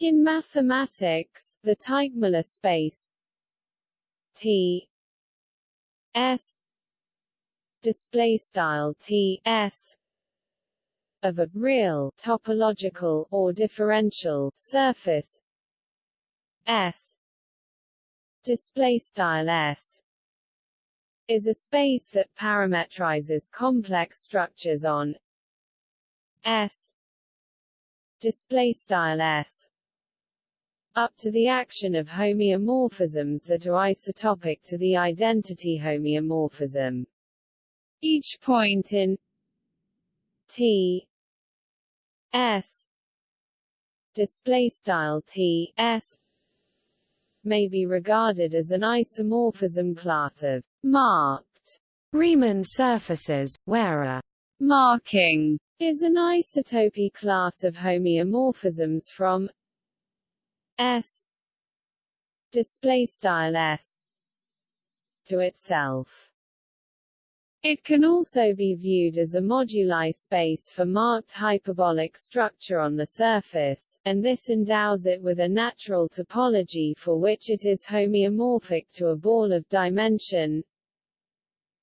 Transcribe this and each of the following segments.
In mathematics, the Teichmuller space T S display style T S of a real topological or differential surface S display style S is a space that parametrizes complex structures on S display style S up to the action of homeomorphisms that are isotopic to the identity homeomorphism. Each point in T S display style T S may be regarded as an isomorphism class of marked Riemann surfaces, where a marking is an isotopy class of homeomorphisms from S. Display style S. To itself. It can also be viewed as a moduli space for marked hyperbolic structure on the surface, and this endows it with a natural topology for which it is homeomorphic to a ball of dimension.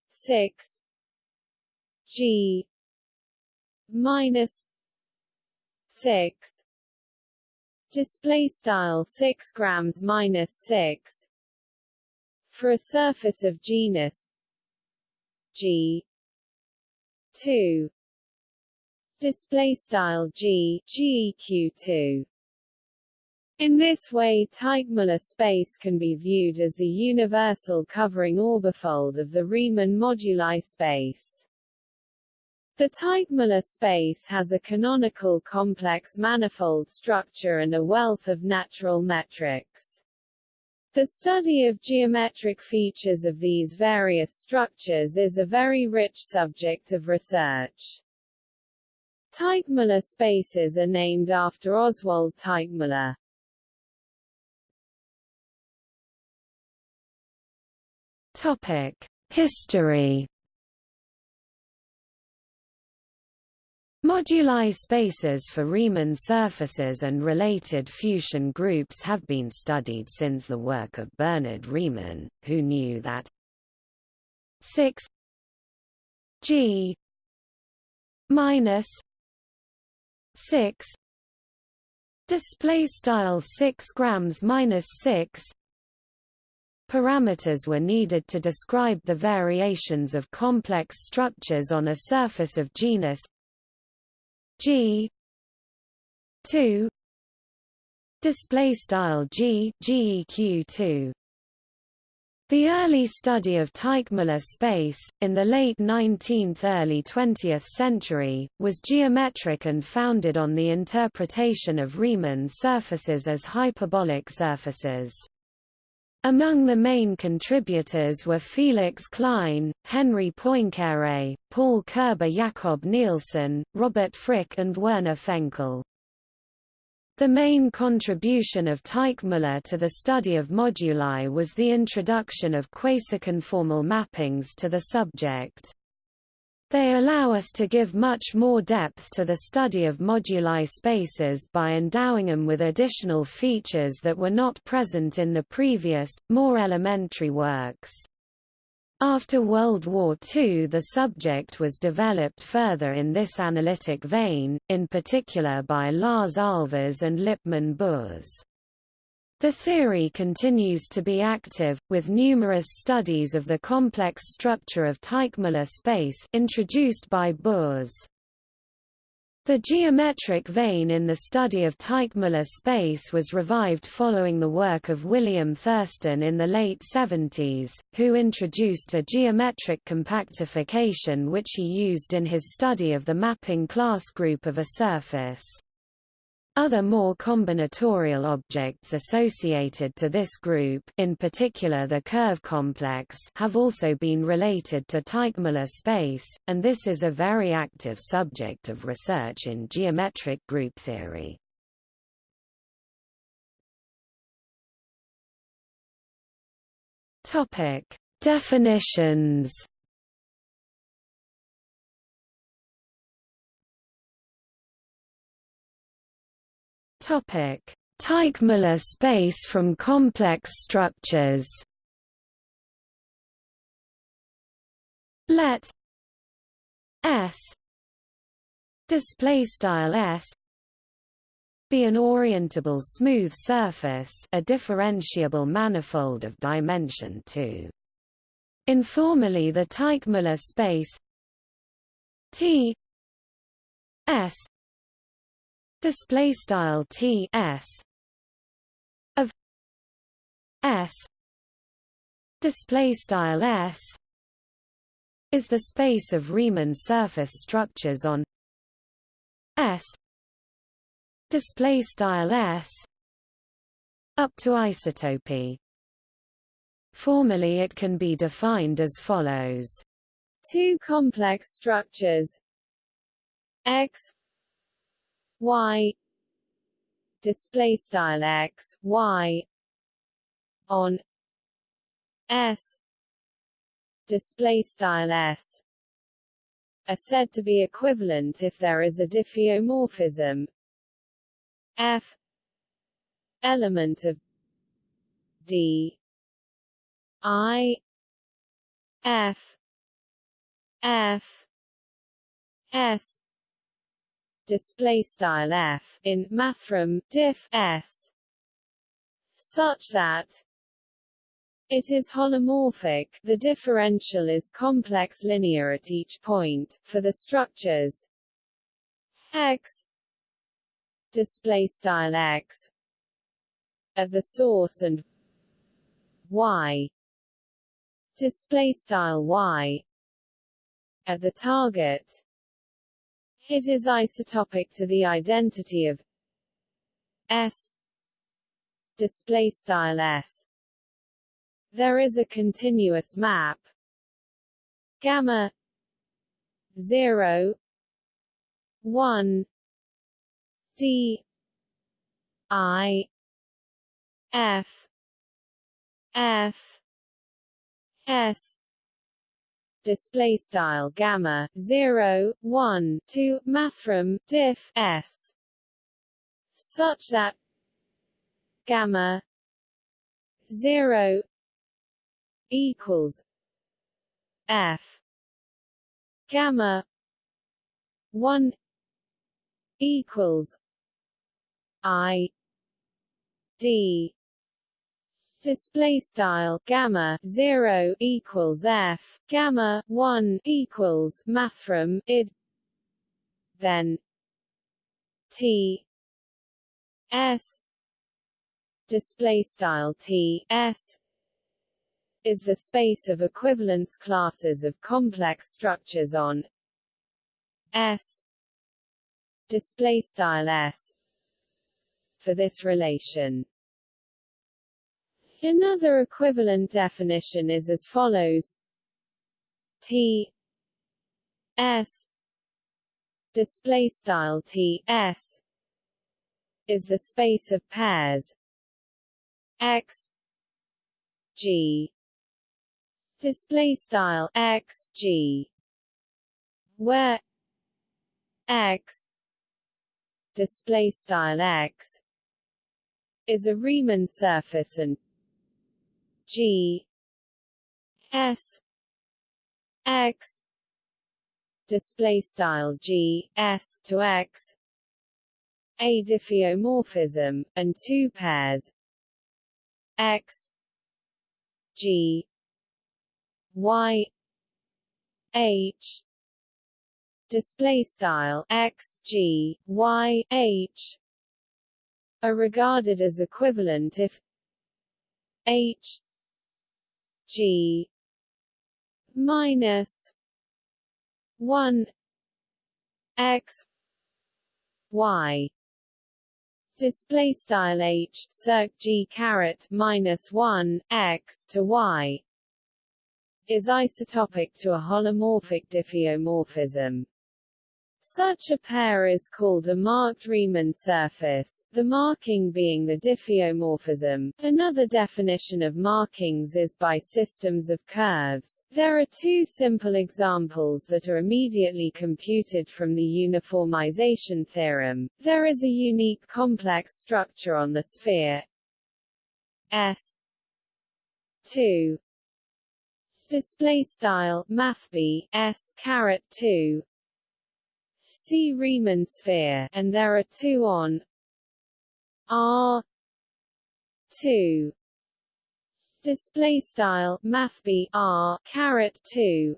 6 g. Minus. 6 display style 6 grams minus 6 for a surface of genus G two display style G GQ2 in this way Teichmuller space can be viewed as the universal covering orbifold of the Riemann moduli space. The Teichmuller space has a canonical complex manifold structure and a wealth of natural metrics. The study of geometric features of these various structures is a very rich subject of research. Teichmuller spaces are named after Oswald Teichmuller. Topic: History Moduli spaces for Riemann surfaces and related Fuchsian groups have been studied since the work of Bernhard Riemann, who knew that 6 g minus 6 display style 6 grams minus 6 parameters were needed to describe the variations of complex structures on a surface of genus G two display style G GEQ two the early study of Teichmuller space, in the late 19th–early 20th century, was geometric and founded on the interpretation of Riemann surfaces as hyperbolic surfaces. Among the main contributors were Felix Klein, Henri Poincaré, Paul Koebe Jakob Nielsen, Robert Fricke and Werner Fenchel. The main contribution of Teichmuller to the study of moduli was the introduction of quasiconformal mappings to the subject. They allow us to give much more depth to the study of moduli spaces by endowing them with additional features that were not present in the previous, more elementary works. After World War II the subject was developed further in this analytic vein, in particular by Lars Ahlfors and Lipman Bers. The theory continues to be active, with numerous studies of the complex structure of Teichmuller space introduced by Bers. The geometric vein in the study of Teichmuller space was revived following the work of William Thurston in the late 70s, who introduced a geometric compactification which he used in his study of the mapping class group of a surface. Other more combinatorial objects associated to this group in particular the curve complex have also been related to Teichmuller space, and this is a very active subject of research in geometric group theory. Definitions Teichmuller space from complex structures. Let S display style S be an orientable smooth surface a differentiable manifold of dimension 2 informally the Teichmuller space T S display style T S of S display style S is the space of Riemann surface structures on S display style S up to isotopy formally it can be defined as follows. Two complex structures. X y. Display style x y. On s. Display style s. Are said to be equivalent if there is a diffeomorphism. F. Element of d. I. F. F. S display style f in mathrm diff s such that it is holomorphic. The differential is complex linear at each point. For the structures x display style x at the source and y display style y at the target it is isotopic to the identity of S. Display style S. There is a continuous map. Gamma 0 1 d i f f s display style gamma 0 1 2 mathrm diff s. Such that gamma 0 equals f. Gamma 1 equals i d display style gamma 0 equals f gamma 1 equals mathrm id then t s display style t s is the space of equivalence classes of complex structures on s display style s for this relation Another equivalent definition is as follows. T S display style T S is the space of pairs. X G display style X G where X display style X is a Riemann surface and G. S. X. Display style G S to X. A diffeomorphism and two pairs. X. G. Y. H. Display style X G. Y. H. Are regarded as equivalent if H G minus one X Y display style H circ G caret minus one X to Y is isotopic to a holomorphic diffeomorphism. Such a pair is called a marked Riemann surface, the marking being the diffeomorphism. Another definition of markings is by systems of curves. There are two simple examples that are immediately computed from the uniformization theorem. There is a unique complex structure on the sphere S 2 display style mathb s caret 2 C. Riemann sphere and there are two on R 2 display style mathb R caret 2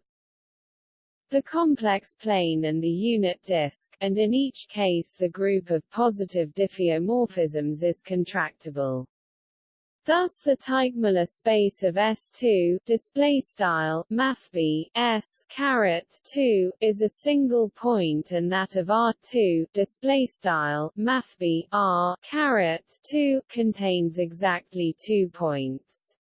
the complex plane and the unit disk, and in each case the group of positive diffeomorphisms is contractible. Thus the Teichmuller space of S2 display style mathb S caret 2 is a single point and that of R2 display style mathb R caret 2 contains exactly two points.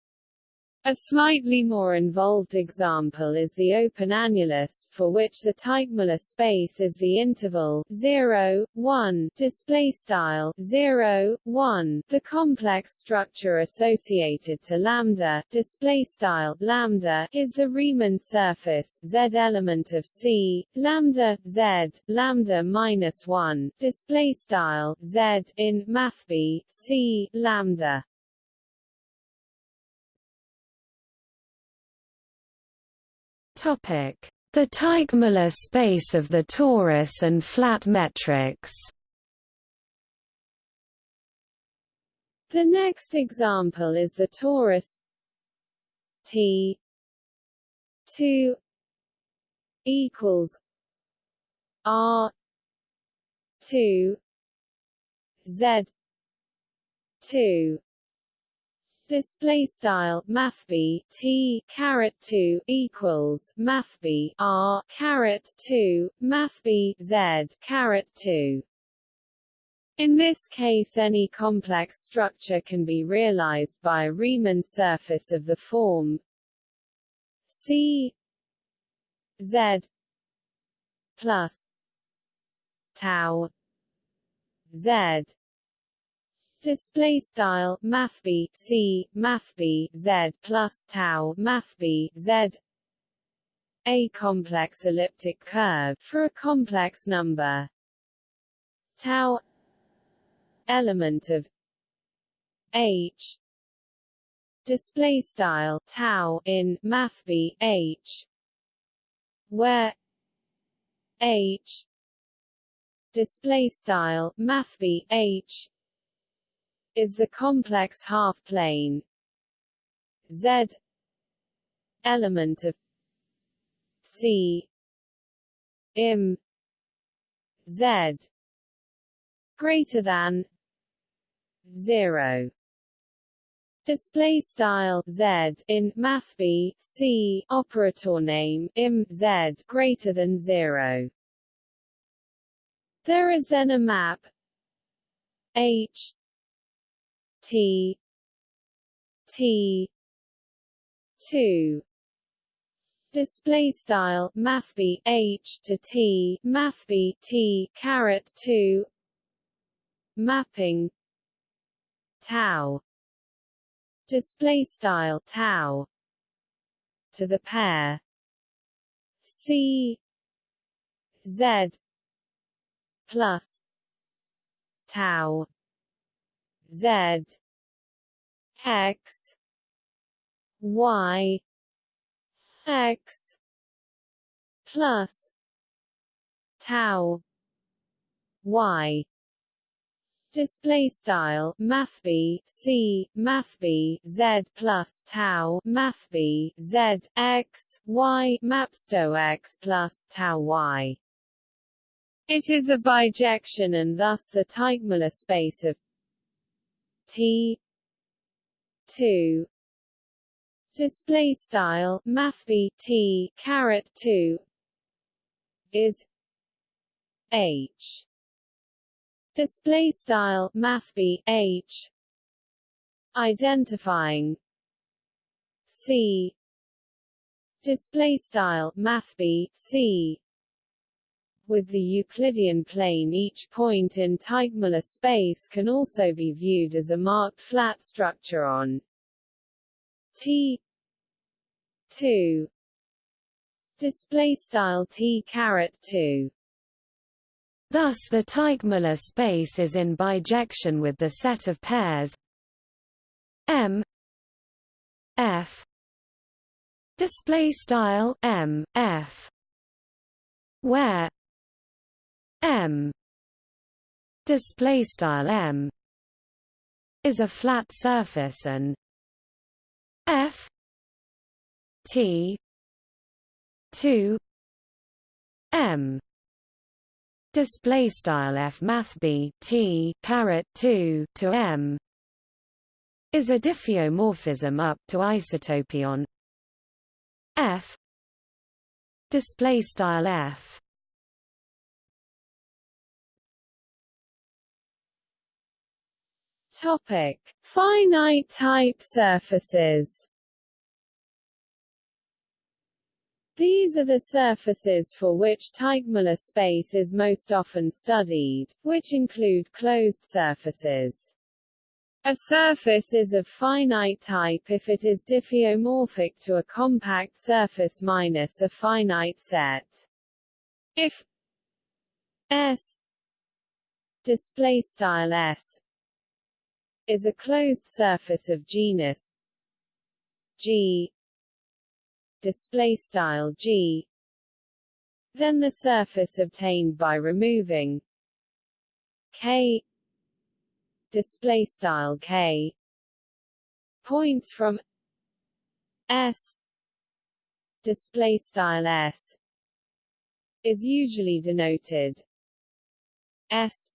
A slightly more involved example is the open annulus, for which the Teichmuller space is the interval 0, 1, display style 0, 1, the complex structure associated to lambda, display style lambda, is the Riemann surface z element of C, lambda z, lambda minus 1, display style z in mathb C, lambda. The Teichmuller space of the torus and flat metrics. The next example is the torus T 2 equals R 2 Z 2 display style mathb t caret 2 equals mathb r caret 2 math b z caret 2 in this case any complex structure can be realized by a Riemann surface of the form C Z plus tau Z display style mathb c mathb z plus tau mathb z. A complex elliptic curve for a complex number. Tau element of h. Display style tau in mathb h. Where h. Display style mathb h is the complex half-plane Z element of C im Z greater than 0 Display style z in mathb c operator name im z greater than zero. There is then a map H T. T. Two. Display style mathb h to t mathb t caret 2 mapping. Tau. Display style tau. To the pair. C. Z. Plus. Tau Z X Y X plus tau Y. Display style mathb c mathb z plus tau mathb z x y mapsto x plus tau y. It is a bijection and thus the Teichmuller space of T two. Display style mathb T caret two is H. Display style mathb H. Identifying C. Display style mathb C with the Euclidean plane each point in Teichmuller space can also be viewed as a marked flat structure on T 2 display style T caret 2 Thus the Teichmuller space is in bijection with the set of pairs M F. Display style M F where M. Display style M. Is a flat surface and F. T. 2 M. Display style f math b t caret 2 to m. Is a diffeomorphism up to isotopy on f. Display style f topic finite type surfaces These are the surfaces for which Teichmuller space is most often studied, which include closed surfaces. A surface is of finite type if it is diffeomorphic to a compact surface minus a finite set. If S display style S is a closed surface of genus G display style g. Then the surface obtained by removing k display style k. Points from s display style s is usually denoted s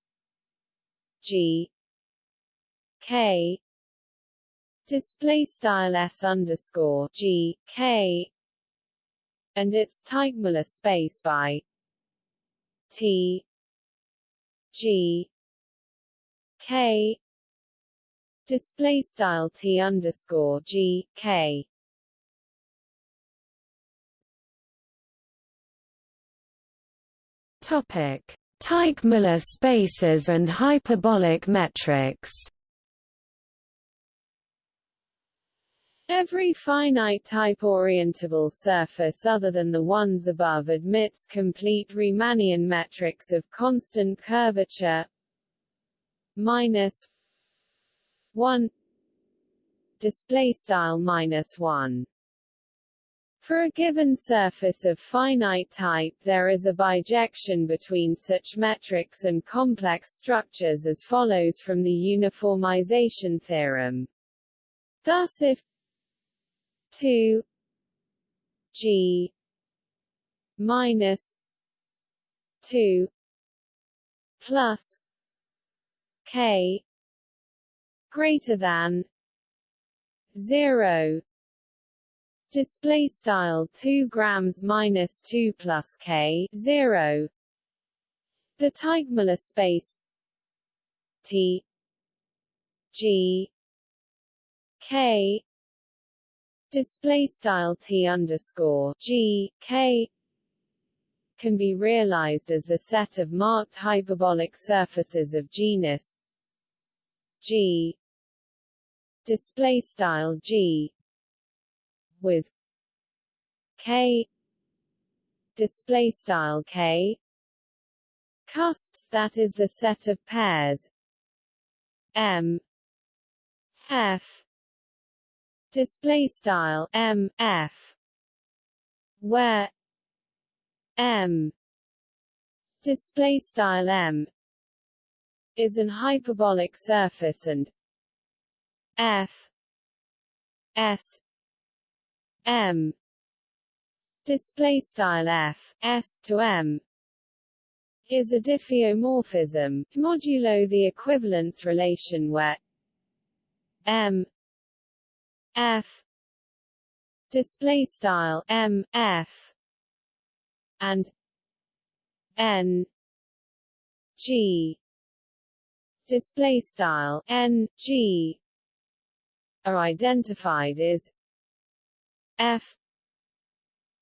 g k. Display style s underscore g k. And its Teichmuller space by T. G. K. Display style T underscore G K. Topic. Teichmuller spaces and hyperbolic metrics Every finite-type orientable surface other than the ones above admits complete Riemannian metrics of constant curvature. Minus 1 display style minus 1 for a given surface of finite type there is a bijection between such metrics and complex structures as follows from the uniformization theorem. Thus if 2 G minus 2 plus K greater than 0 display style 2 grams minus 2 plus K 0 the Teichmuller space T G K display style t underscore g k can be realized as the set of marked hyperbolic surfaces of genus g. Display style g with k. Display style k cusps that is the set of pairs m f display style m f where m display style m is an hyperbolic surface and f s m display style f s to m is a diffeomorphism modulo the equivalence relation where m f. Display style m f. And n. G. Display style n g. Are identified as f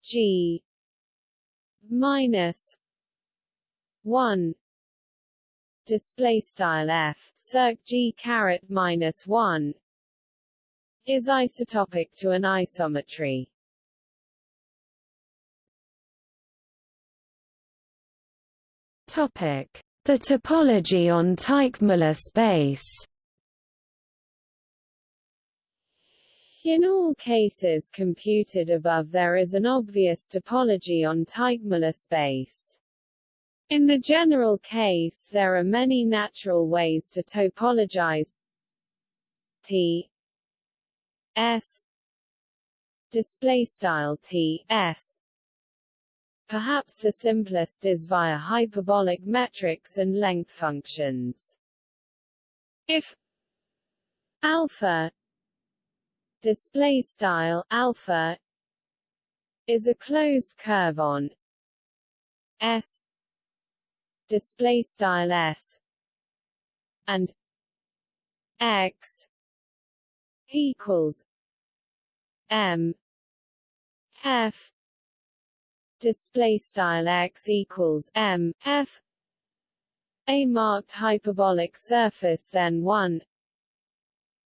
g. Minus 1 display style f circ g caret minus 1 is isotopic to an isometry. Topic. The topology on Teichmuller space. In all cases computed above there is an obvious topology on Teichmuller space. In the general case there are many natural ways to topologize. T S display style T S Perhaps the simplest is via hyperbolic metrics and length functions. If alpha display style alpha is a closed curve on S display style S and X equals M F. Display style X equals M F. A marked hyperbolic surface then 1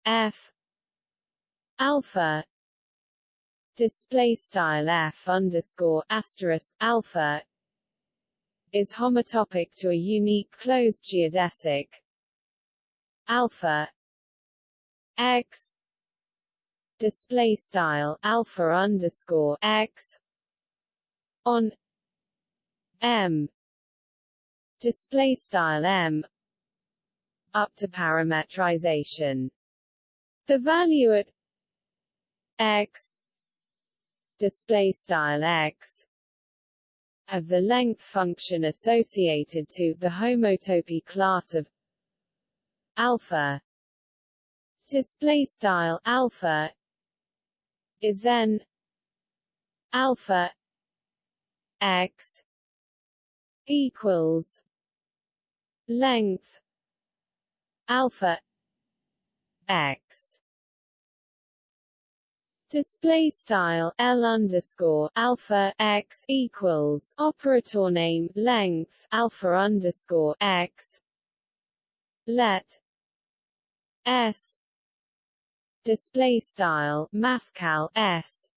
F alpha. Display style f underscore asterisk alpha is homotopic to a unique closed geodesic alpha x display style alpha underscore x on m. Display style m up to parametrization the value at x display style x of the length function associated to the homotopy class of alpha display style alpha is then alpha x equals length alpha x. Display style L underscore alpha X equals operator name length alpha underscore X. Let S display style mathcal S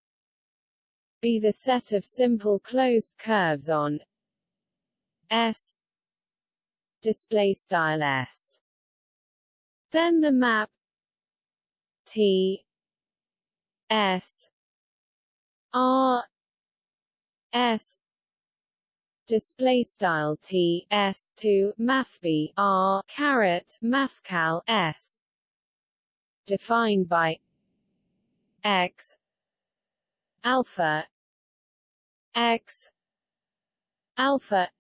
be the set of simple closed curves on S display style S. Then the map T S R S display style T S to math B R caret mathcal S defined by X alpha X alpha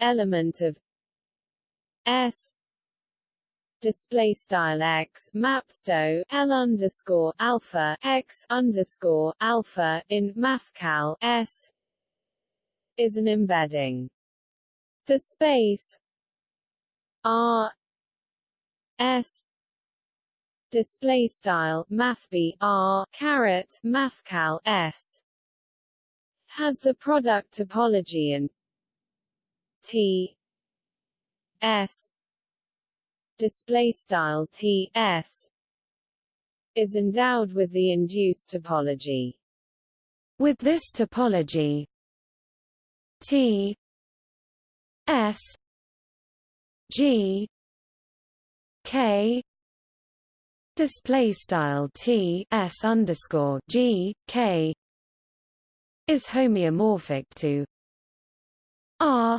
element of S display style x mapsto l underscore alpha x underscore alpha in mathcal s is an embedding. The space R S display style mathb R caret mathcal S. Has the product topology and T S. Display style T S. Is endowed with the induced topology. With this topology T S G K display style T S underscore G K is homeomorphic to R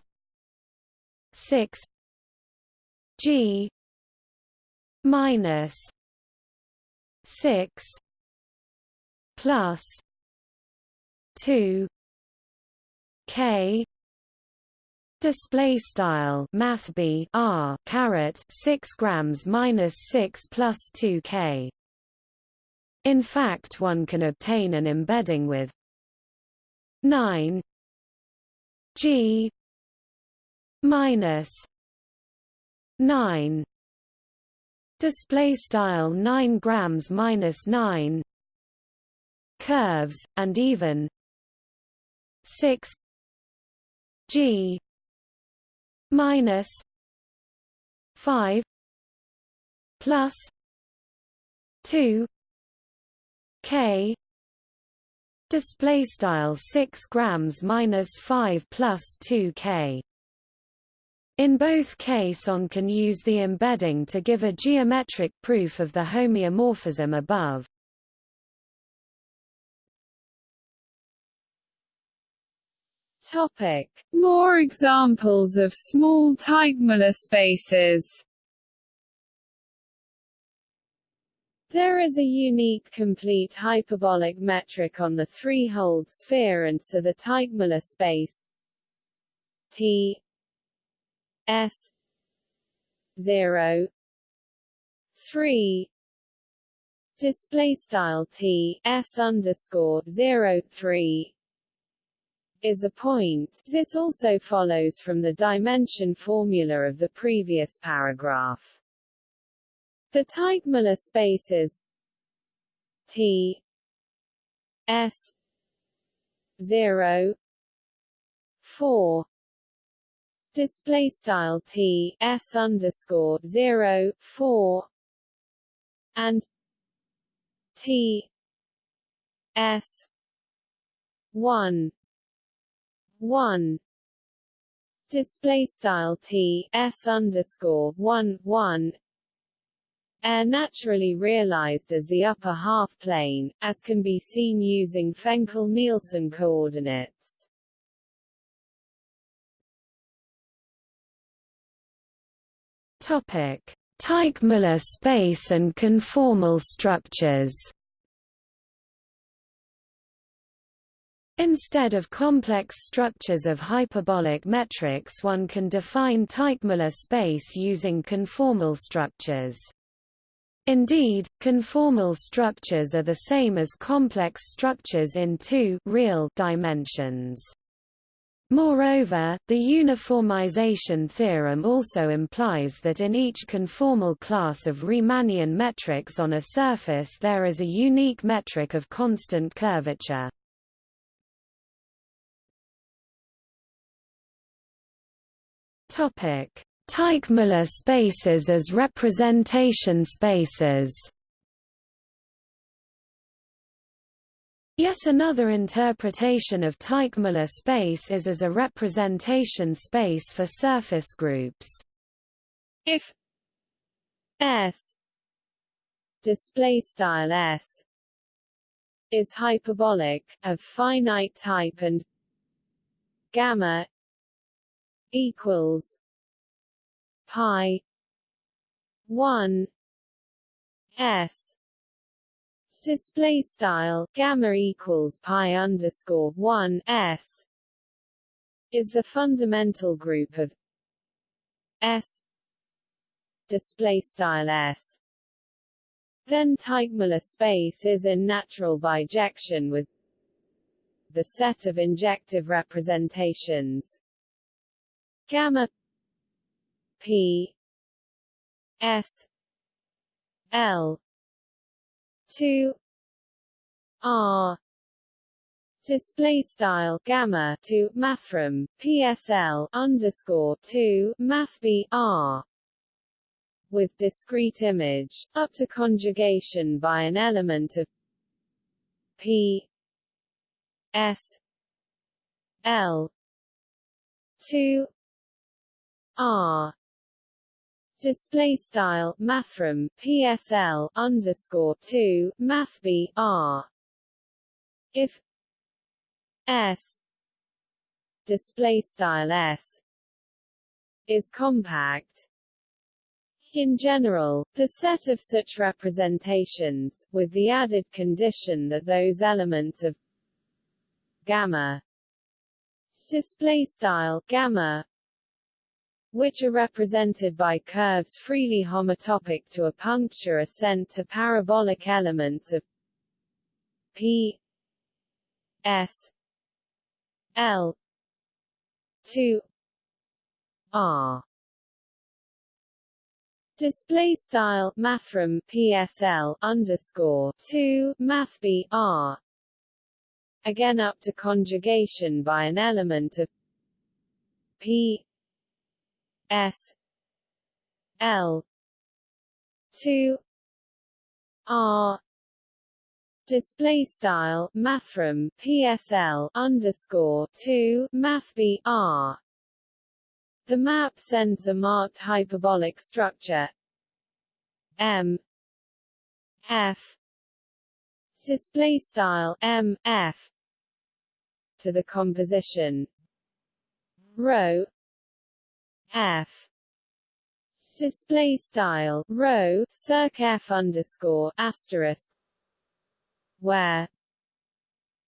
six G minus six plus two K display style math b r caret 6 grams minus 6 plus 2 k. In fact one can obtain an embedding with 9 g minus 9 display style 9 grams minus 9 curves and even 6 g minus 5 plus 2 k display style 6 grams minus 5 plus 2 k in both case on can use the embedding to give a geometric proof of the homeomorphism above. Topic. More examples of small Teichmuller spaces There is a unique complete hyperbolic metric on the three-holed sphere and so the Teichmuller space T S zero three display style T S underscore zero three is a point. This also follows from the dimension formula of the previous paragraph. The Teichmuller spaces T S zero four display style t s underscore zero four and t s one one display style t s underscore one one are naturally realized as the upper half plane, as can be seen using Fenchel-Nielsen coordinates. Topic: Teichmuller space and conformal structures. Instead of complex structures of hyperbolic metrics one can define Teichmuller space using conformal structures. Indeed, conformal structures are the same as complex structures in two real dimensions. Moreover, the uniformization theorem also implies that in each conformal class of Riemannian metrics on a surface there is a unique metric of constant curvature. Teichmuller spaces as representation spaces Yet another interpretation of Teichmuller space is as a representation space for surface groups. If S display style S is hyperbolic of finite type and gamma equals pi 1 S. Display style gamma equals pi underscore one s is the fundamental group of s. Display style s. Then Teichmuller space is in natural bijection with the set of injective representations gamma p s l 2 r display style gamma to mathrm psl underscore 2 math b r with discrete image up to conjugation by an element of p s l 2 r. Display style mathrm PSL underscore two math B R. If S display style S is compact in general, the set of such representations, with the added condition that those elements of gamma display style gamma which are represented by curves freely homotopic to a puncture are sent to parabolic elements of p s l 2 r. Display style mathrm psl underscore 2 math b r. Again up to conjugation by an element of p S L two R display style mathrm PSL underscore two math B R. The map sends a marked hyperbolic structure. M F display style M F to the composition. Rho F. Display style rho circ F underscore asterisk where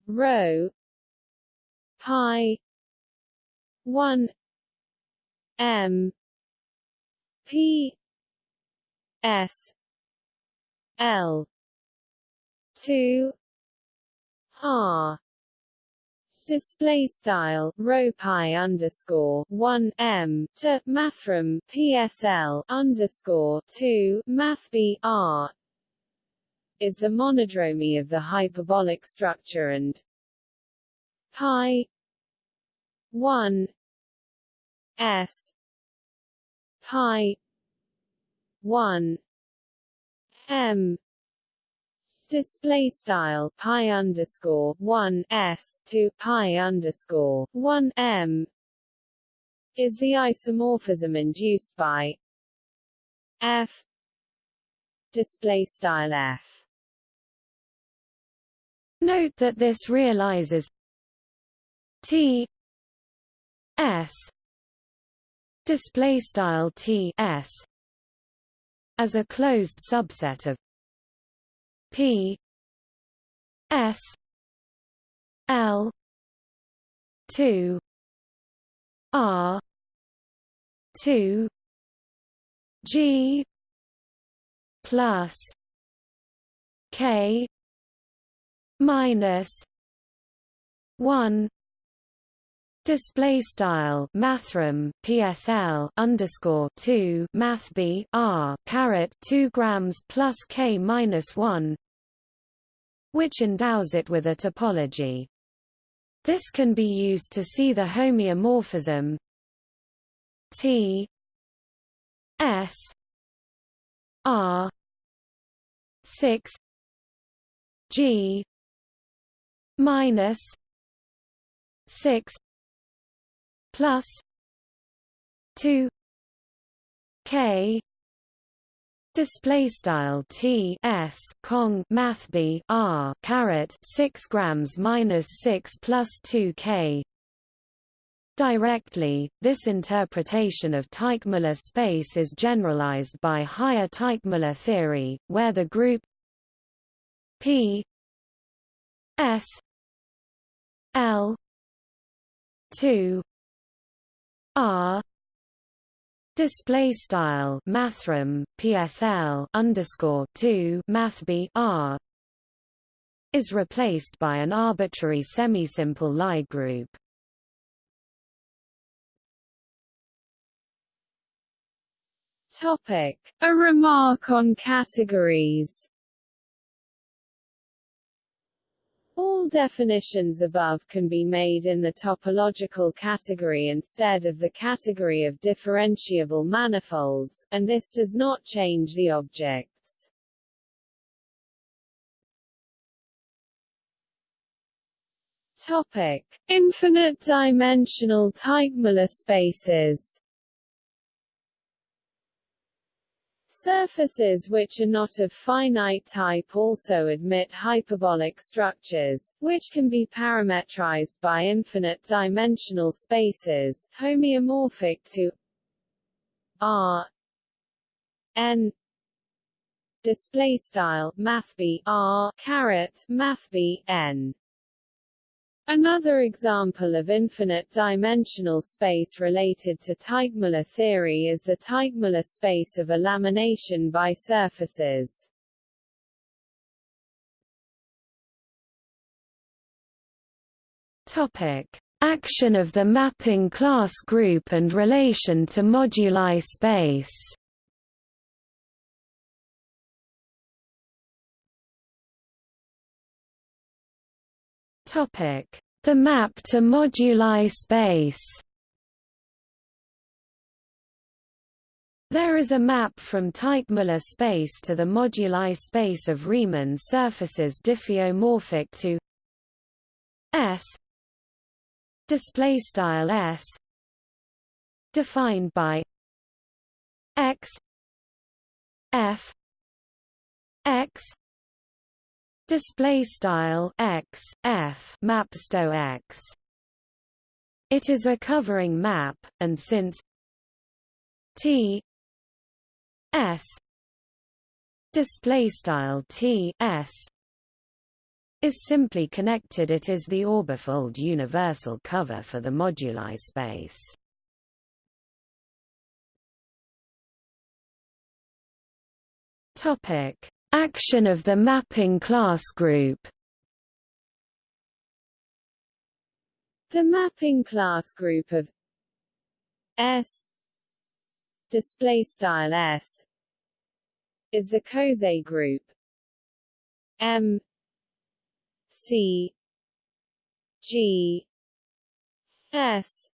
rho pi 1 m p s l 2 r display style rho pi underscore 1 m to mathrm psl underscore 2 math b r is the monodromy of the hyperbolic structure and pi 1 s pi 1 m display style pi underscore 1 s to pi underscore 1 m is the isomorphism induced by f display style f. Note that this realizes T S display style T S as a closed subset of P S L two R two G plus K minus one display style mathrm PSL underscore two math B R caret two grams plus K minus one which endows it with a topology. This can be used to see the homeomorphism T S R six G minus six plus two K display style T S Kong math B R caret 6 grams minus 6 plus 2 K. Directly, this interpretation of Teichmuller space is generalized by higher Teichmuller theory, where the group P S L two R display style mathrm PSL underscore two math B R is replaced by an arbitrary semisimple Lie group. Topic: A remark on categories. All definitions above can be made in the topological category instead of the category of differentiable manifolds, and this does not change the objects. Topic: Infinite-dimensional Teichmuller spaces Surfaces which are not of finite type also admit hyperbolic structures, which can be parametrized by infinite-dimensional spaces, homeomorphic to R n display style math R caret math n Another example of infinite-dimensional space related to Teichmuller theory is the Teichmuller space of a lamination by surfaces. Topic: Action of the mapping class group and relation to moduli space. The map to moduli space. There is a map from Teichmuller space to the moduli space of Riemann surfaces diffeomorphic to S. Display style S. Defined by X. F. X display style X F mapsto X it is a covering map and since T S display style T S is simply connected it is the orbifold universal cover for the moduli space. Topic: Action of the mapping class group. The mapping class group of S display style S is the Kose group M C G S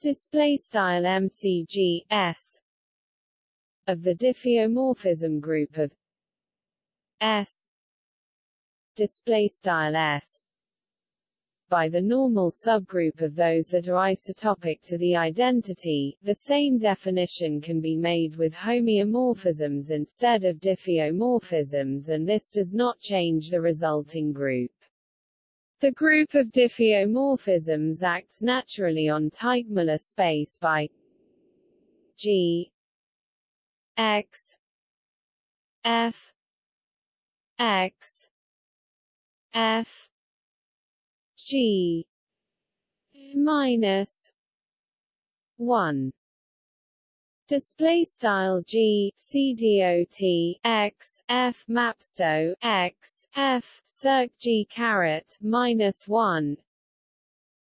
display style MCG S of the diffeomorphism group of S display style S by the normal subgroup of those that are isotopic to the identity. The same definition can be made with homeomorphisms instead of diffeomorphisms and this does not change the resulting group. The group of diffeomorphisms acts naturally on Teichmuller space by G X F X F G minus one. Display style G C D O T X F mapsto X F circ G caret minus one.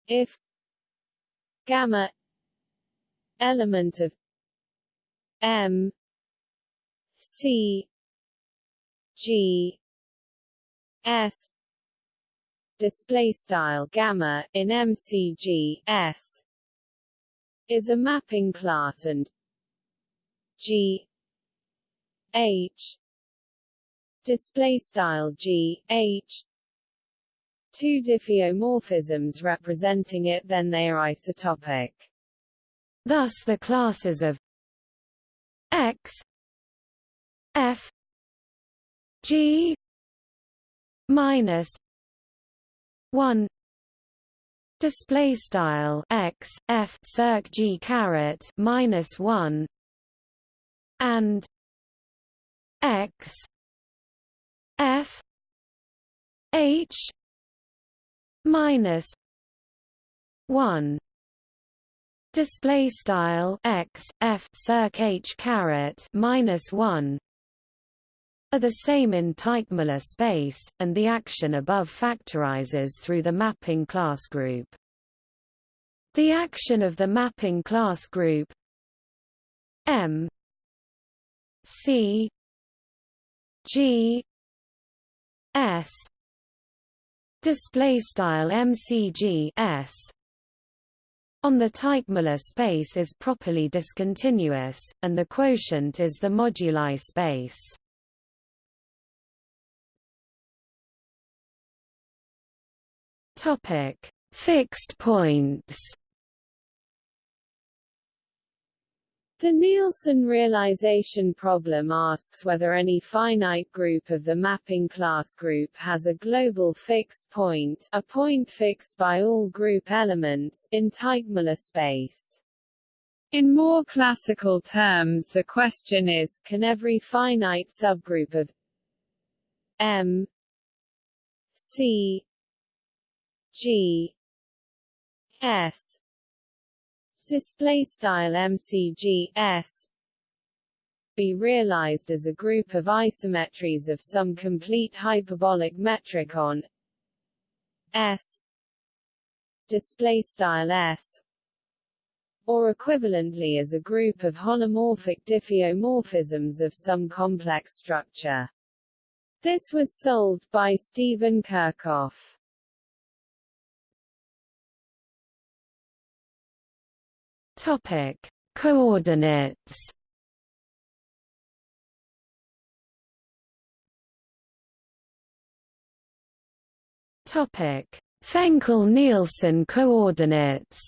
If gamma element of M C G. S. Display style gamma in MCG S. Is a mapping class and G. H. Display style G. H. Two diffeomorphisms representing it then they are isotopic. Thus the classes of X F G minus 1 display style x f circ g caret minus 1 and x f h minus 1 display style x f circ h caret minus 1 are the same in Teichmuller space, and the action above factorizes through the mapping class group. The action of the mapping class group M C G S display style MCG S on the Teichmuller space is properly discontinuous, and the quotient is the moduli space. Topic: Fixed points. The Nielsen realization problem asks whether any finite group of the mapping class group has a global fixed point, a point fixed by all group elements, in Teichmuller space. In more classical terms the question is, can every finite subgroup of M C G. S. Display style MCG S. Be realized as a group of isometries of some complete hyperbolic metric on S. Display style S. Or equivalently as a group of holomorphic diffeomorphisms of some complex structure. This was solved by Steven Kerckhoff. Topic: Coordinates. Topic: Fenchel-Nielsen coordinates.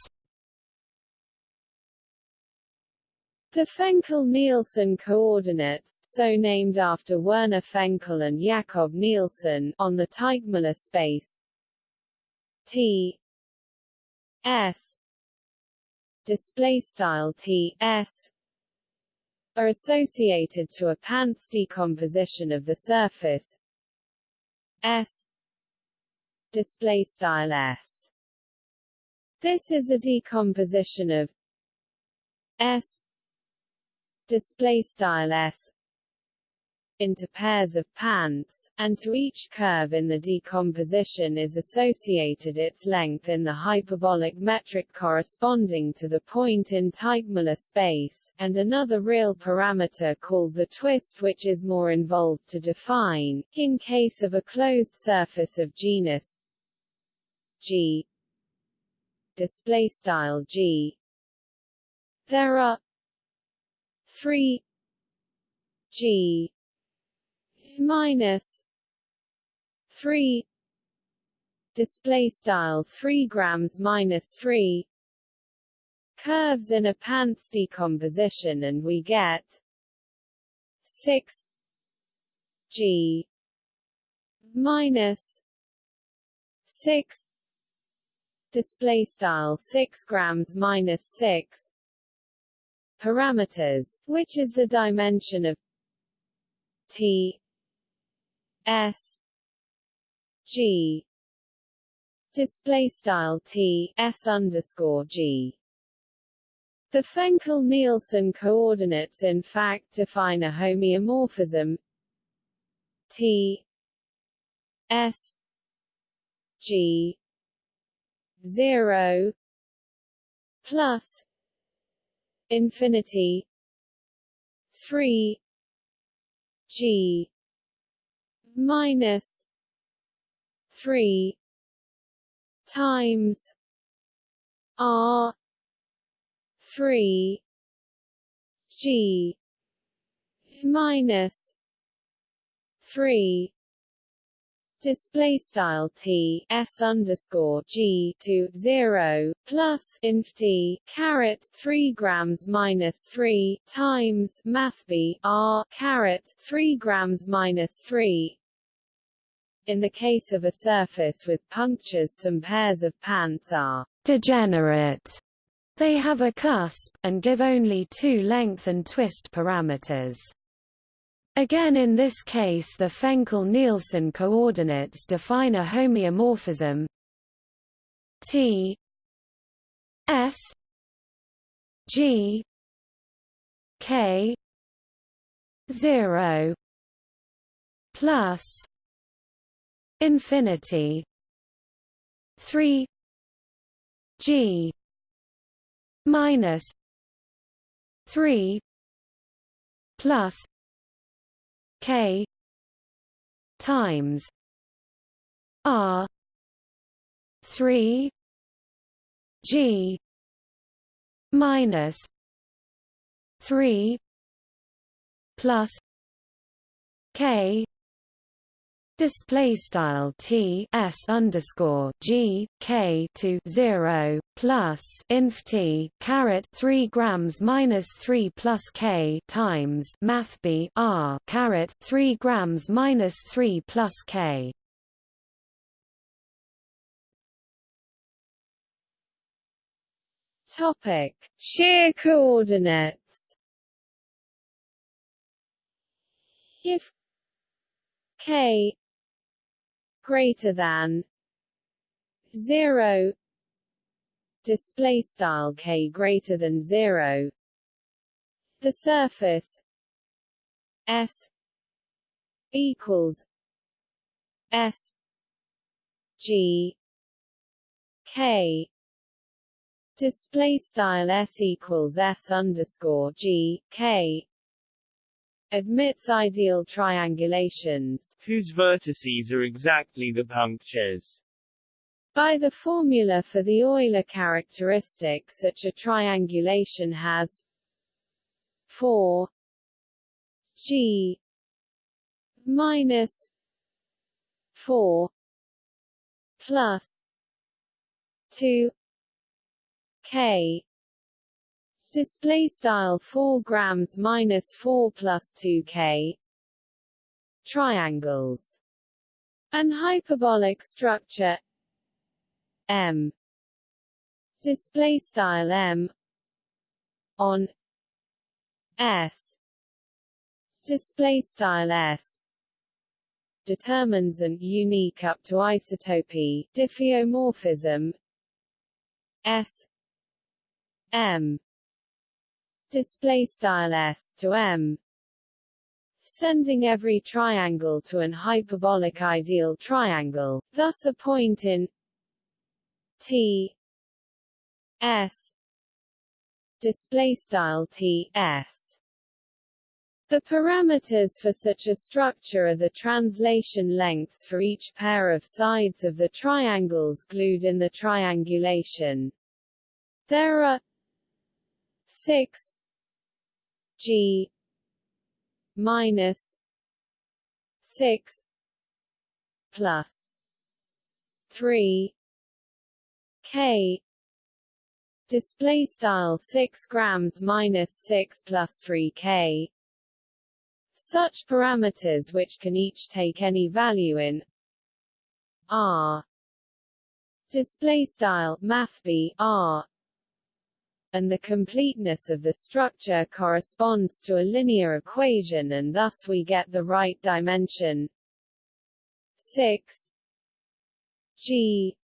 The Fenchel-Nielsen coordinates, so named after Werner Fenchel and Jakob Nielsen, on the Teichmuller space T S display style T S are associated to a pants decomposition of the surface S display style s. This is a decomposition of s display style s into pairs of pants, and to each curve in the decomposition is associated its length in the hyperbolic metric corresponding to the point in Teichmuller space, and another real parameter called the twist which is more involved to define. In case of a closed surface of genus G display style G there are 3 G minus 3 display style 3 grams minus 3 curves in a pants decomposition and we get 6 G minus 6 display style 6 grams minus 6 parameters which is the dimension of t s. G. Display style t s underscore g. The Fenchel-Nielsen coordinates in fact define a homeomorphism. T. S. G. 0 plus infinity 3 g minus 3 times r 3 g minus 3 display style t s underscore g to zero plus inf t caret three grams minus three times math b r caret three grams minus three. In the case of a surface with punctures, some pairs of pants are degenerate. They have a cusp, and give only two length and twist parameters. Again in this case the Fenchel-Nielsen coordinates define a homeomorphism T S G K 0 plus infinity. 3 G minus 3 plus K times R three G minus three plus K display style t s underscore g k to zero plus inf t caret three grams minus three plus k times math b r caret three grams minus three plus k. Topic: Shear coordinates. If k greater than 0 display style k greater than 0 the surface s equals s g k. Display style s equals s underscore g k admits ideal triangulations whose vertices are exactly the punctures. By the formula for the Euler characteristic such a triangulation has 4 G minus 4 plus 2 K display style 4 grams minus 4 plus 2 K triangles. An hyperbolic structure M. Display style M on S. Display style S determines an unique up to isotopy diffeomorphism S M display style S to M sending every triangle to an hyperbolic ideal triangle, thus a point in T S display style T S the parameters for such a structure are the translation lengths for each pair of sides of the triangles glued in the triangulation. There are 6 G minus 6 plus 3 K. Display style 6 grams minus 6 plus 3 K. Such parameters which can each take any value in R. Display style mathb R and the completeness of the structure corresponds to a linear equation and thus we get the right dimension 6 g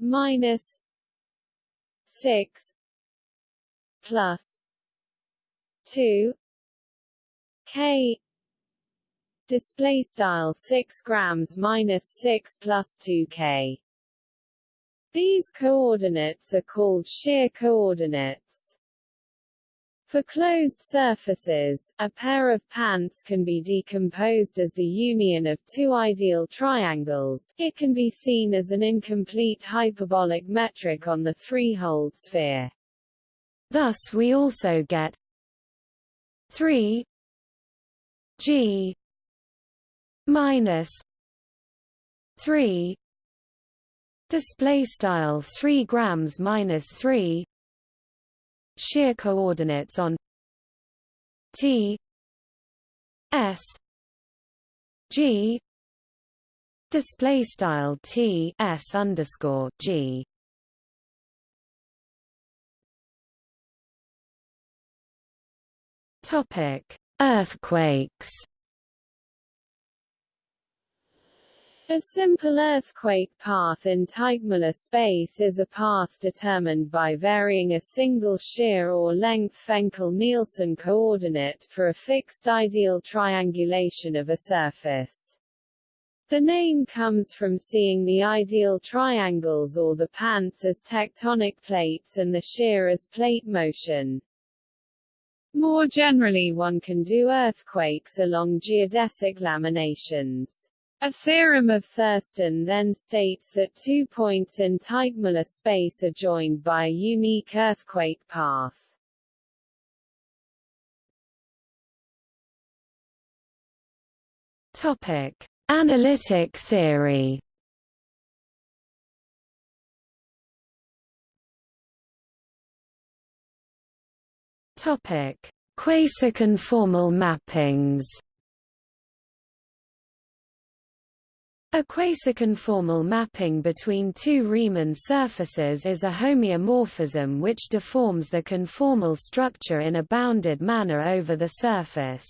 minus 6 plus 2 K display style 6 grams minus 6 plus 2 K. These coordinates are called shear coordinates. For closed surfaces, a pair of pants can be decomposed as the union of two ideal triangles. It can be seen as an incomplete hyperbolic metric on the three-holed sphere. Thus we also get 3 G minus three display style 3 grams minus 3 shear coordinates on T S G. Display style T S underscore G. Topic Earthquakes A simple earthquake path in Teichmuller space is a path determined by varying a single shear or length Fenchel-Nielsen coordinate for a fixed ideal triangulation of a surface. The name comes from seeing the ideal triangles or the pants as tectonic plates and the shear as plate motion. More generally one can do earthquakes along geodesic laminations. A theorem of Thurston then states that two points in Teichmuller space are joined by a unique earthquake path. Topic: Analytic theory. Topic: Quasiconformal mappings. A quasiconformal mapping between two Riemann surfaces is a homeomorphism which deforms the conformal structure in a bounded manner over the surface.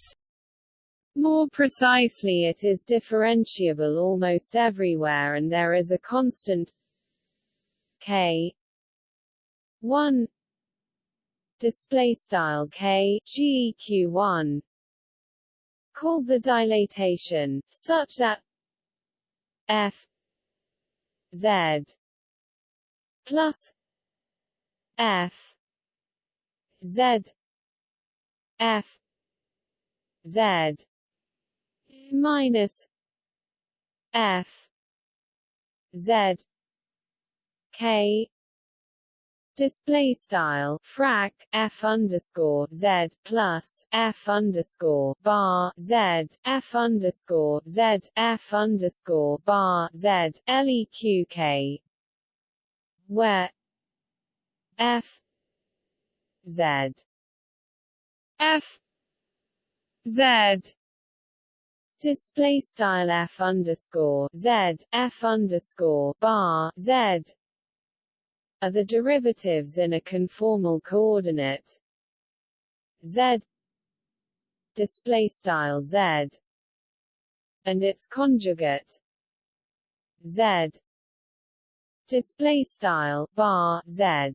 More precisely it is differentiable almost everywhere and there is a constant k 1 display style k geq1 called the dilatation such that f. Z. Plus. F. Z. F. Z. Minus. F. Z. K display style frac f underscore z plus f underscore bar z f underscore z f underscore bar z leq where f z f z display style f underscore z f underscore bar z are the derivatives in a conformal coordinate. Z display style z and its conjugate. Z display style bar z.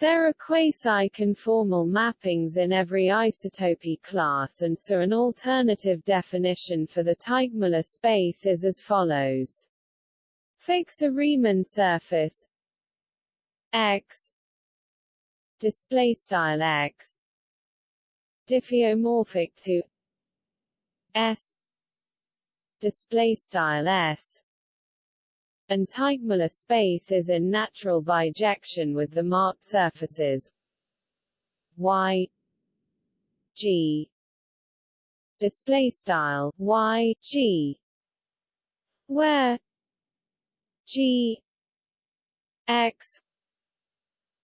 There are quasi-conformal mappings in every isotopy class and so an alternative definition for the Teichmuller space is as follows. Fix a Riemann surface x. Display style x. Diffeomorphic to s. Display style s. And Teichmuller space is in natural bijection with the marked surfaces. Y. G. Display style y g. Where g. X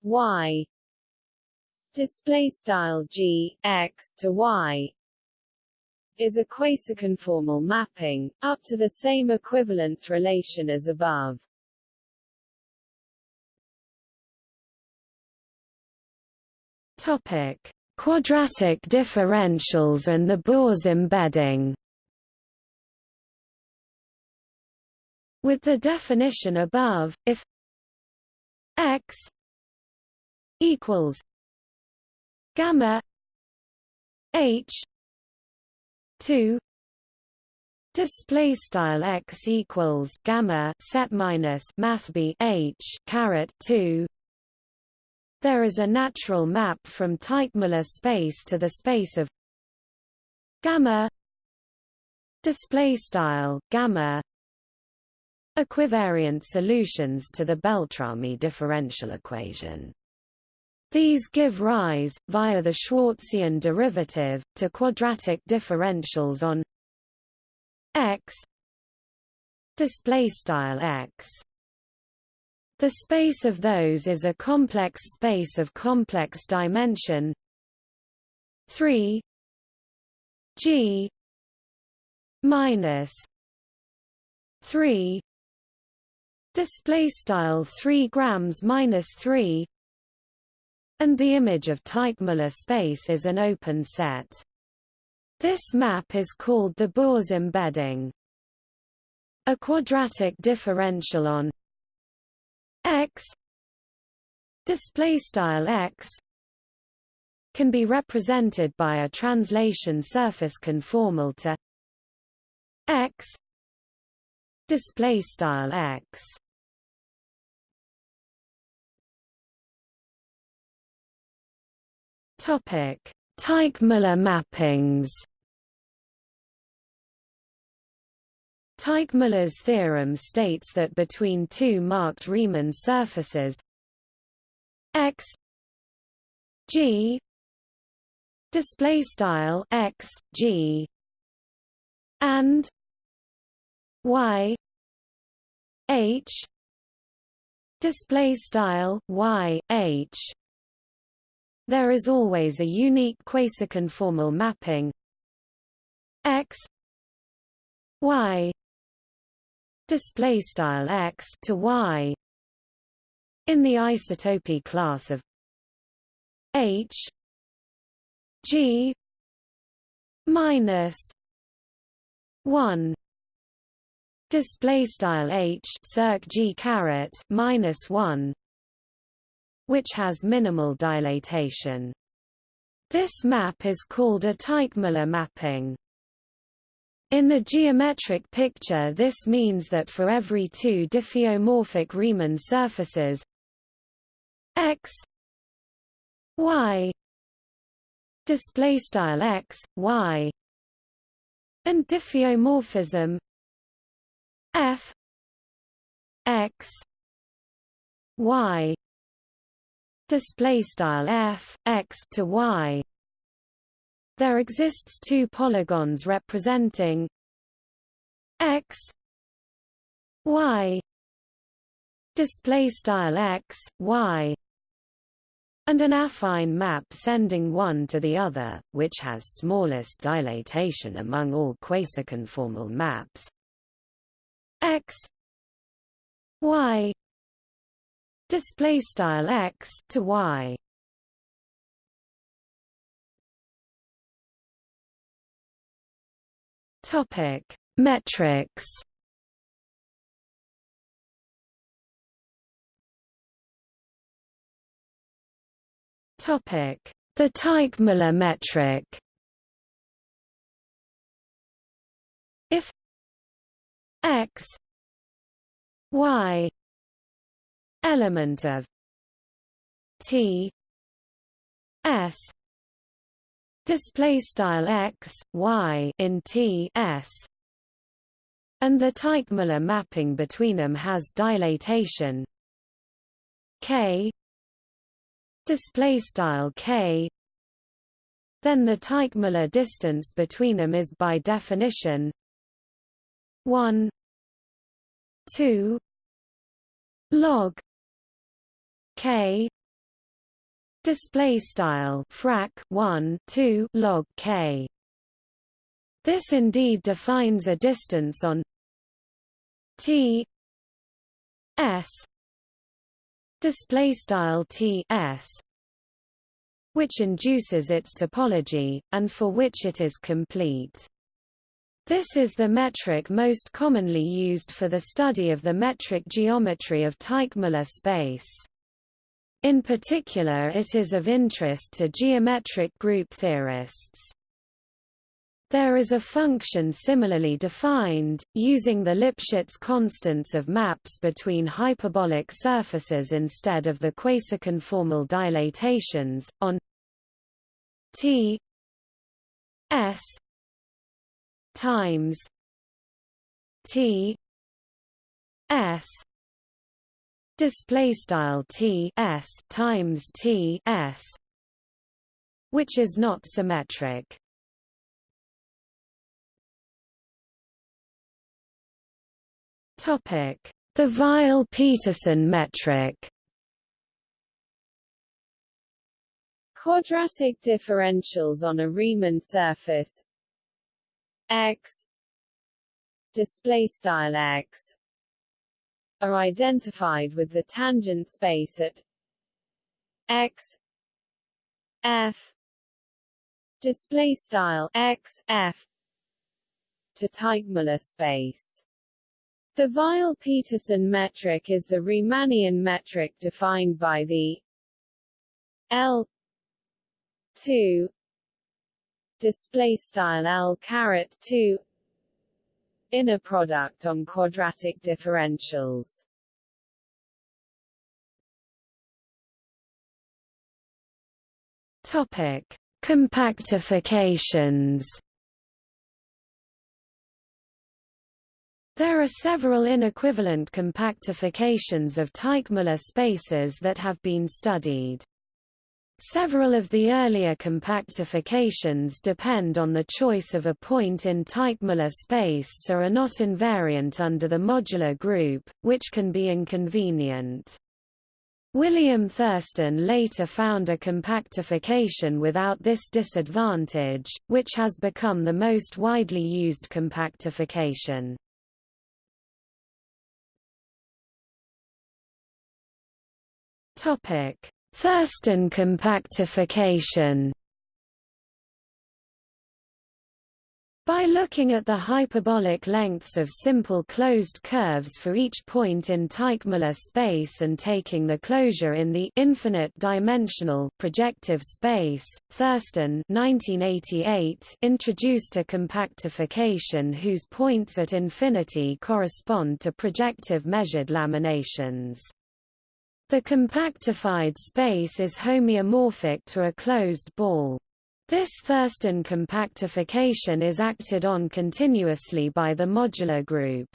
y display style g x to y is a quasiconformal mapping, up to the same equivalence relation as above. Topic: Quadratic differentials and the Bers embedding. With the definition above, if x equals gamma h 2 display style x equals gamma set minus math b h caret 2 there is a natural map from Teichmuller space to the space of gamma display style gamma equivariant solutions to the Beltrami differential equation these give rise, via the Schwarzian derivative, to quadratic differentials on x display style x. The space of those is a complex space of complex dimension 3 g minus 3 display style 3 grams minus 3 and the image of Teichmuller space is an open set. This map is called the Bers embedding. A quadratic differential on x display style x can be represented by a translation surface conformal to x display style x Teichmuller mappings. Teichmuller's theorem states that between two marked Riemann surfaces x g display style x g and y h display style y h there is always a unique quasiconformal mapping. X y display style x to y in the isotopy class of h g minus 1 display style h circ g caret minus 1 which has minimal dilatation. This map is called a Teichmuller mapping. In the geometric picture this means that for every two diffeomorphic Riemann surfaces x y display style x y and diffeomorphism f x y display style f x to y. There exists two polygons representing x y. Display style x y. And an affine map sending one to the other which has smallest dilatation among all quasiconformal maps. X y display style x to y. Topic. Metrics. Topic: The Teichmüller metric. If x y element of t s display style x y in t s. And the Teichmüller mapping between them has dilatation. K display style k. Then the Teichmüller distance between them is by definition 1 2 log k. Display style frac 1 2 log k. This indeed defines a distance on t s display style T S which induces its topology and for which it is complete. This is the metric most commonly used for the study of the metric geometry of Teichmüller space. In particular it is of interest to geometric group theorists. There is a function similarly defined, using the Lipschitz constants of maps between hyperbolic surfaces instead of the quasiconformal dilatations, on T S times T S display style T S times T S which is not symmetric. Topic: The Weil-Petersson metric. Quadratic differentials on a Riemann surface x display style x are identified with the tangent space at x f display style x f to Teichmüller space. The Weil-Petersson metric is the Riemannian metric defined by the L 2 display style L caret 2 inner product on quadratic differentials. Topic: Compactifications. There are several inequivalent compactifications of Teichmüller spaces that have been studied. Several of the earlier compactifications depend on the choice of a point in Teichmüller space so are not invariant under the modular group, which can be inconvenient. William Thurston later found a compactification without this disadvantage, which has become the most widely used compactification. Topic: Thurston compactification. By looking at the hyperbolic lengths of simple closed curves for each point in Teichmüller space and taking the closure in the infinite-dimensional projective space, Thurston 1988 introduced a compactification whose points at infinity correspond to projective measured laminations. The compactified space is homeomorphic to a closed ball. This Thurston compactification is acted on continuously by the modular group.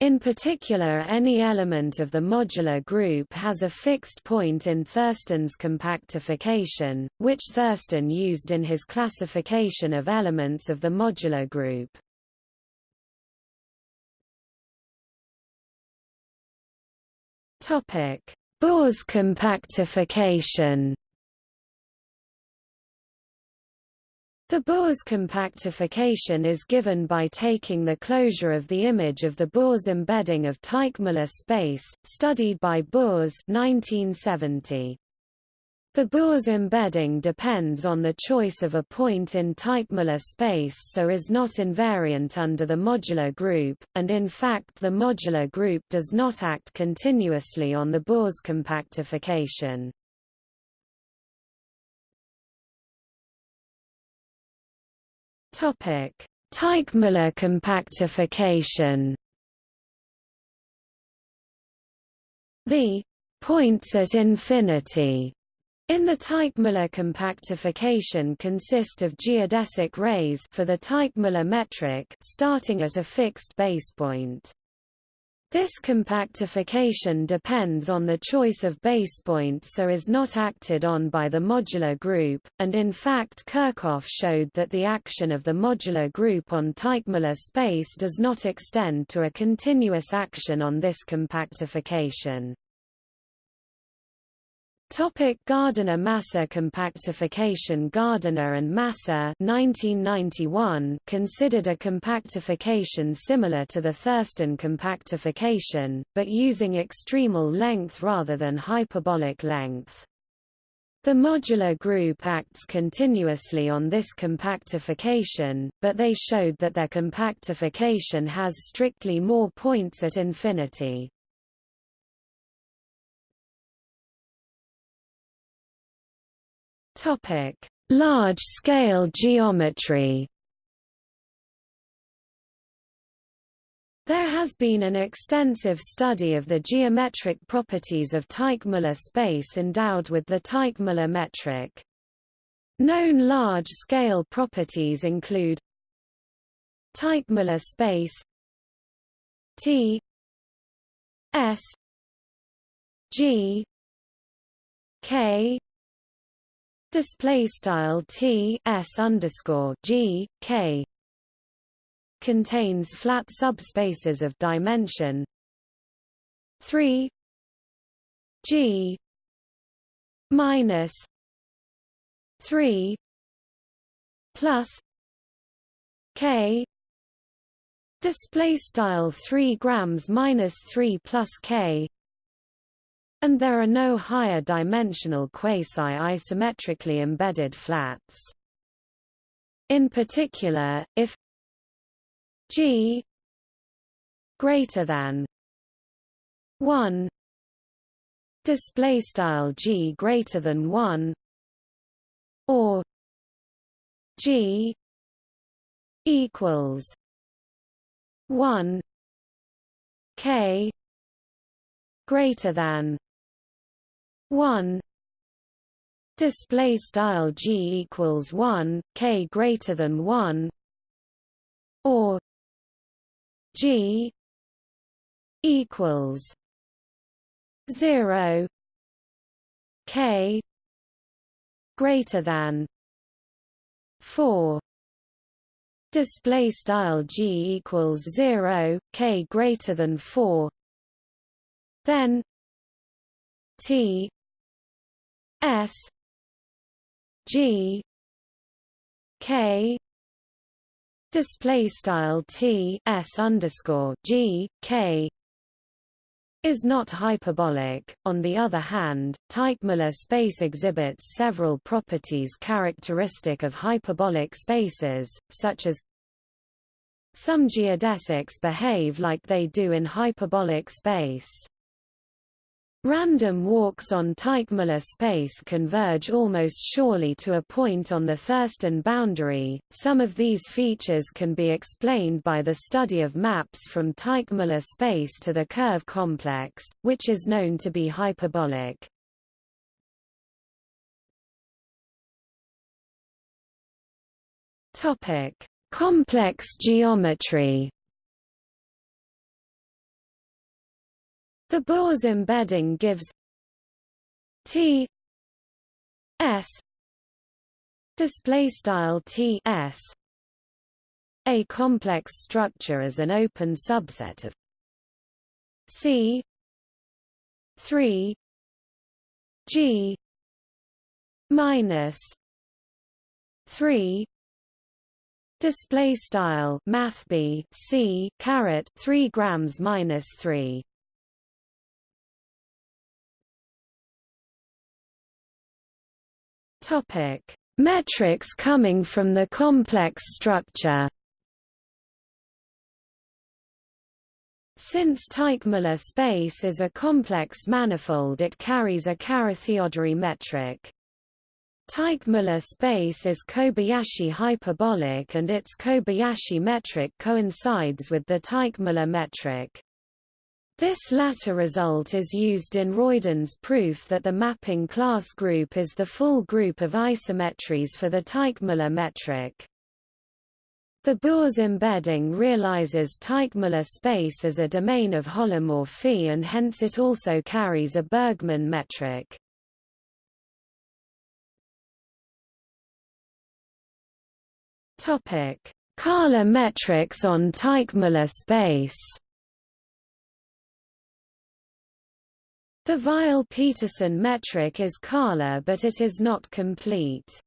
In particular any element of the modular group has a fixed point in Thurston's compactification, which Thurston used in his classification of elements of the modular group. Bers compactification The Bers compactification is given by taking the closure of the image of the Bers embedding of Teichmuller space, studied by Bers 1970. The Bers embedding depends on the choice of a point in Teichmuller space so is not invariant under the modular group, and in fact the modular group does not act continuously on the Bers compactification. Teichmuller compactification. The points at infinity in the Teichmuller compactification consist of geodesic rays for the Teichmuller metric starting at a fixed base point. This compactification depends on the choice of base point, so is not acted on by the modular group, and in fact Kerckhoff showed that the action of the modular group on Teichmuller space does not extend to a continuous action on this compactification. Topic Gardiner-Masur compactification Gardiner and Masur 1991 considered a compactification similar to the Thurston compactification, but using extremal length rather than hyperbolic length. The modular group acts continuously on this compactification, but they showed that their compactification has strictly more points at infinity. Topic: Large-scale geometry. There has been an extensive study of the geometric properties of Teichmuller space endowed with the Teichmuller metric. Known large-scale properties include Teichmuller space T S G K display style T S underscore G K contains flat subspaces of dimension. 3 G minus 3 plus K display style 3 grams minus 3 plus K and there are no higher dimensional quasi-isometrically embedded flats. In particular, if g greater than 1 display style g greater than 1 or g equals 1 k greater than 1 display style g equals 1 k greater than 1 or g equals 0 k greater than 4 display style g equals 0 k greater than 4 then T S G K display style T S underscore G K is not hyperbolic. On the other hand, Teichmuller space exhibits several properties characteristic of hyperbolic spaces, such as some geodesics behave like they do in hyperbolic space. Random walks on Teichmuller space converge almost surely to a point on the Thurston boundary. Some of these features can be explained by the study of maps from Teichmuller space to the curve complex, which is known to be hyperbolic. Topic: Complex geometry. The Bers embedding gives T S display style T S. A complex structure as an open subset of C 3 G minus 3 display style math b c caret 3 grams minus 3 topic metrics coming from the complex structure Since Teichmuller space is a complex manifold it carries a Carathéodory metric. Teichmuller space is Kobayashi hyperbolic and its Kobayashi metric coincides with the Teichmuller metric. This latter result is used in Royden's proof that the mapping class group is the full group of isometries for the Teichmuller metric. The Bers embedding realizes Teichmuller space as a domain of holomorphy and hence it also carries a Bergman metric. Topic: Kähler metrics on Teichmuller space. The Weil-Petersson metric is Kähler but it is not complete.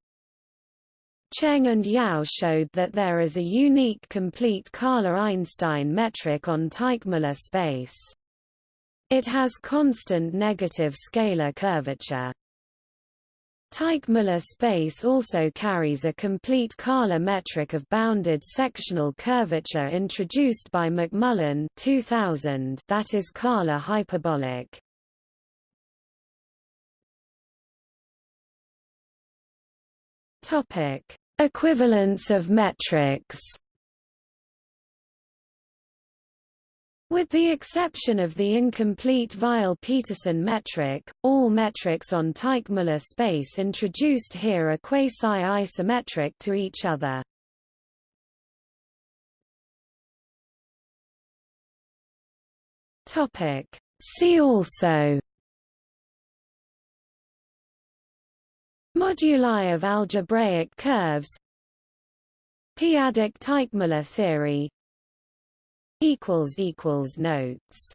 Cheng and Yau showed that there is a unique complete Kähler-Einstein metric on Teichmuller space. It has constant negative scalar curvature. Teichmuller space also carries a complete Kähler metric of bounded sectional curvature introduced by McMullen 2000 that is Kähler hyperbolic. Topic: Equivalence of metrics. With the exception of the incomplete Weil-Petersson metric, all metrics on Teichmuller space introduced here are quasi-isometric to each other. Topic. See also Moduli of algebraic curves. P-adic Teichmuller theory. Notes